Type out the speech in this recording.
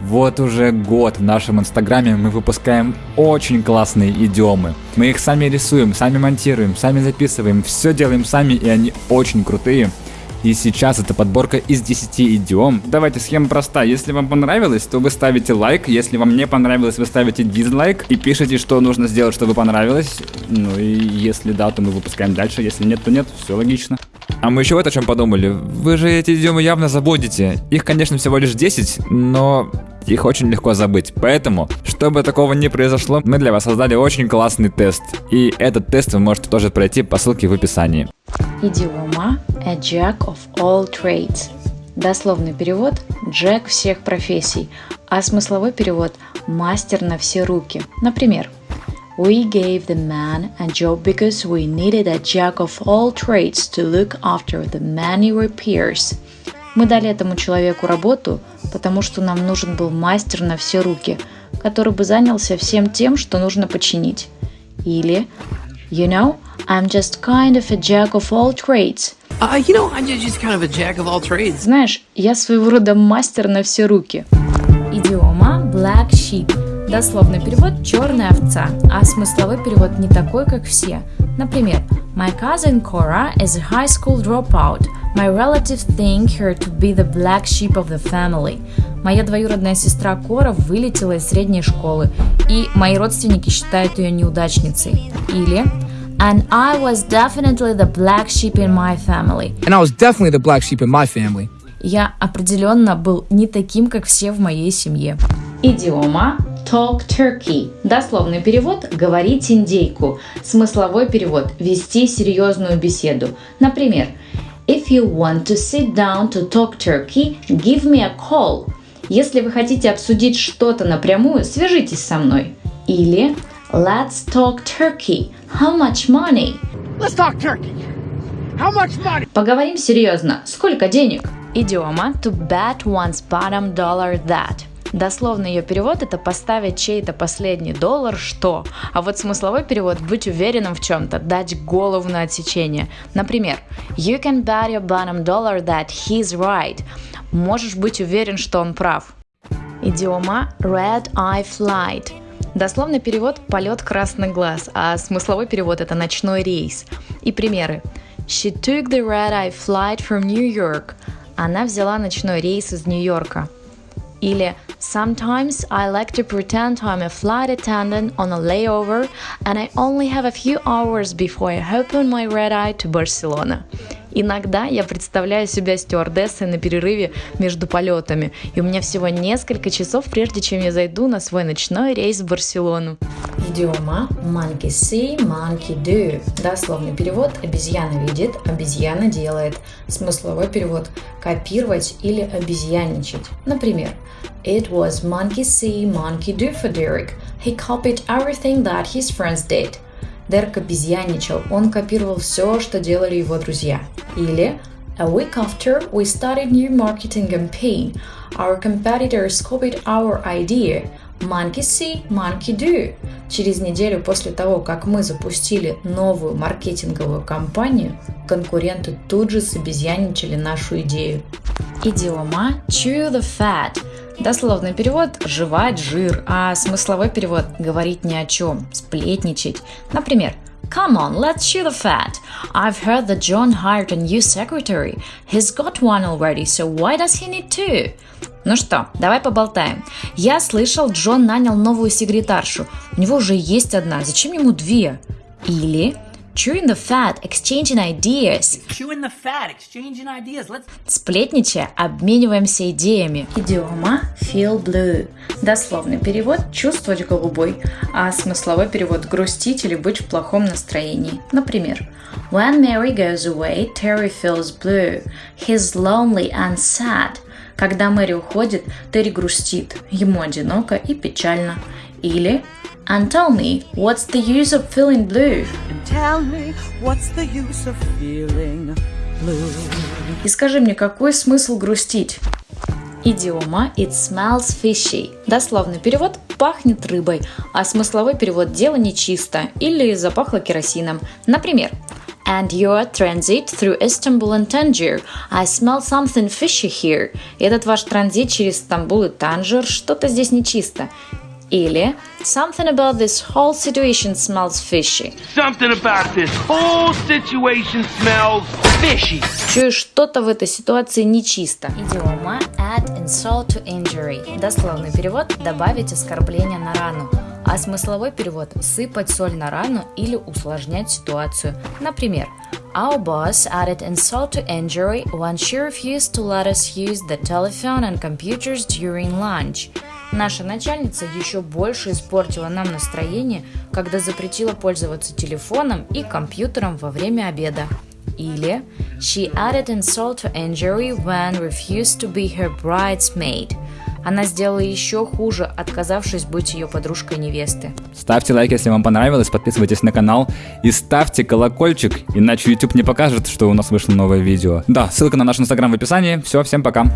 Вот уже год в нашем инстаграме мы выпускаем очень классные идиомы. Мы их сами рисуем, сами монтируем, сами записываем, все делаем сами и они очень крутые. И сейчас это подборка из 10 идиом. Давайте, схема проста. Если вам понравилось, то вы ставите лайк. Если вам не понравилось, вы ставите дизлайк. И пишите, что нужно сделать, чтобы понравилось. Ну и если да, то мы выпускаем дальше. Если нет, то нет. Все логично. А мы еще вот о чем подумали. Вы же эти идиомы явно забудете. Их, конечно, всего лишь 10, но их очень легко забыть. Поэтому, чтобы такого не произошло, мы для вас создали очень классный тест. И этот тест вы можете тоже пройти по ссылке в описании. Идиома a jack of all trades. Дословный перевод – Джек всех профессий, а смысловой перевод – мастер на все руки. Например, We gave the man a job because we needed a jack of all trades to look after the many repairs. Мы дали этому человеку работу, потому что нам нужен был мастер на все руки, который бы занялся всем тем, что нужно починить. Или You know, I'm just kind of a jack of all trades. Uh, you know, I'm just kind of a jack of all trades. Знаешь, я своего рода мастер на все руки. Идиома Black Sheep. Дословный перевод «черная овца», а смысловой перевод не такой, как все. Например, My cousin Cora is a high school dropout. My relatives think her to be the black sheep of the family. Моя двоюродная сестра Кора вылетела из средней школы, и мои родственники считают ее неудачницей. Или And I was definitely the black sheep in my family. And I was definitely the black sheep in my family. Я определенно был не таким, как все в моей семье. Идиома talk turkey. Дословный перевод – говорить индейку. Смысловой перевод – вести серьезную беседу. Например, If you want to sit down to talk turkey, give me a call. Если вы хотите обсудить что-то напрямую, свяжитесь со мной. Или Let's talk turkey. How much money? Let's talk turkey. How much money? Поговорим серьезно. Сколько денег? Идиома to bet one's bottom dollar that. Дословный ее перевод это поставить чей-то последний доллар что. А вот смысловой перевод быть уверенным в чем-то, дать голову на отсечение. Например, You can bet your bottom dollar that he's right. Можешь быть уверен, что он прав. Идиома red eye flight. Дословный перевод – полет красный глаз, а смысловой перевод – это ночной рейс. И примеры. She took the red-eye flight from New York. Она взяла ночной рейс из Нью-Йорка. Или Sometimes I like to pretend I'm a flight attendant on a layover and I only have a few hours before I open my red eye to Barcelona. Иногда я представляю себя стюардессой на перерыве между полетами, и у меня всего несколько часов, прежде чем я зайду на свой ночной рейс в Барселону. Идиома monkey see, monkey do. Дословный перевод обезьяна видит, обезьяна делает. Смысловой перевод копировать или обезьянничать. Например, It was monkey see, monkey do for Derek. He copied everything that his friends did. Дерек обезьяничал, он копировал все, что делали его друзья. Или A week after we started new marketing campaign, our competitors copied our idea. Monkey see, monkey do. Через неделю после того, как мы запустили новую маркетинговую кампанию, конкуренты тут же собезьяничали нашу идею. Идиома chew the fat. Дословный перевод – жевать жир, а смысловой перевод – говорить ни о чем, сплетничать. Например, Come on, let's chew the fat. I've heard that John hired a new secretary. He's got one already, so why does he need two? Ну что, давай поболтаем. Я слышал, Джон нанял новую секретаршу. У него уже есть одна, зачем ему две? Или Chewing the fat, exchanging ideas. Chewing the fat, exchanging ideas. Let's... Сплетничая, обмениваемся идеями. Идиома feel blue. Дословный перевод – чувствовать голубой, а смысловой перевод – грустить или быть в плохом настроении. Например, When Mary goes away, Terry feels blue. He's lonely and sad. Когда Мэри уходит, Терри грустит, ему одиноко и печально. Или And tell me, what's the use of feeling blue? And tell me, what's the use of feeling blue? И скажи мне, какой смысл грустить? Идиома It smells fishy. Дословный перевод пахнет рыбой, а смысловой перевод дело нечисто или запахло керосином. Например, And your transit through Istanbul and Tangier. I smell something fishy here. Этот ваш транзит через Стамбул и Танжер, что-то здесь нечисто. Или Something about this whole situation smells fishy. Something about this whole situation smells fishy. Чую, что-то в этой ситуации нечисто. Идиома insult to injury. Дословный перевод – добавить оскорбление на рану. А смысловой перевод – сыпать соль на рану или усложнять ситуацию. Например, Our boss added insult to injury when she refused to let us use the telephone and computers during lunch. Наша начальница еще больше испортила нам настроение, когда запретила пользоваться телефоном и компьютером во время обеда. Или She added insult to injury when refused to be her bridesmaid. Она сделала еще хуже, отказавшись быть ее подружкой невесты. Ставьте лайк, если вам понравилось, подписывайтесь на канал и ставьте колокольчик, иначе YouTube не покажет, что у нас вышло новое видео. Да, ссылка на наш инстаграм в описании. Все, всем пока.